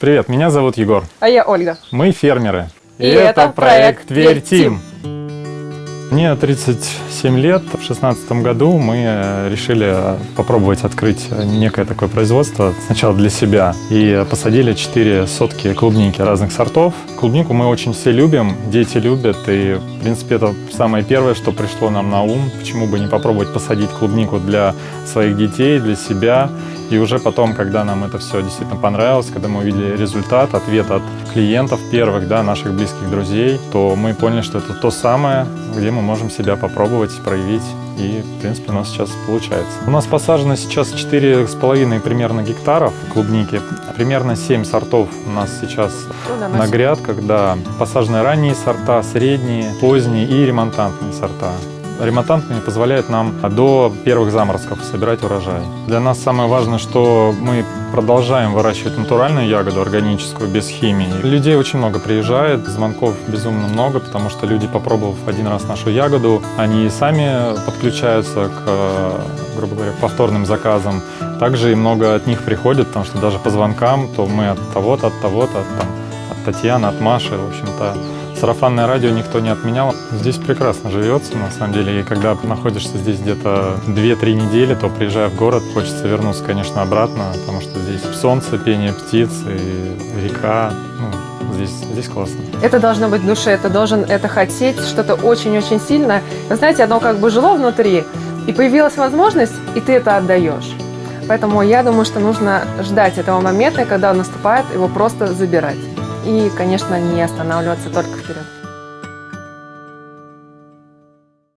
Привет, меня зовут Егор. А я Ольга. Мы фермеры. И это проект Тверь «Тверь Мне 37 лет. В 2016 году мы э, решили попробовать открыть некое такое производство сначала для себя. И посадили 4 сотки клубники разных сортов. Клубнику мы очень все любим, дети любят. И, в принципе, это самое первое, что пришло нам на ум. Почему бы не попробовать посадить клубнику для своих детей, для себя. И уже потом, когда нам это все действительно понравилось, когда мы увидели результат, ответ от клиентов первых, да, наших близких друзей, то мы поняли, что это то самое, где мы можем себя попробовать, проявить. И, в принципе, у нас сейчас получается. У нас посажено сейчас 4,5 примерно гектаров клубники. Примерно 7 сортов у нас сейчас Ну на грядках, да. Посажены ранние сорта, средние, поздние и ремонтантные сорта. Ремонтантные позволяют нам до первых заморозков собирать урожай. Для нас самое важное, что мы продолжаем выращивать натуральную ягоду, органическую, без химии. Людей очень много приезжает, звонков безумно много, потому что люди, попробовав один раз нашу ягоду, они сами подключаются к, э, грубо говоря, повторным заказам. Также и много от них приходит, потому что даже по звонкам, то мы от того-то, от того-то, от, от Татьяны, от Маши, в общем-то, Сарафанное радио никто не отменял. Здесь прекрасно живется, на самом деле. И когда находишься здесь где-то 2-3 недели, то приезжая в город, хочется вернуться, конечно, обратно, потому что здесь солнце, пение птиц и река. Ну, здесь, здесь классно. Это должно быть в душе, ты должен это хотеть, что-то очень-очень сильное. Вы знаете, оно как бы жило внутри, и появилась возможность, и ты это отдаешь. Поэтому я думаю, что нужно ждать этого момента, когда он наступает, его просто забирать. И, конечно, не останавливаться только вперед.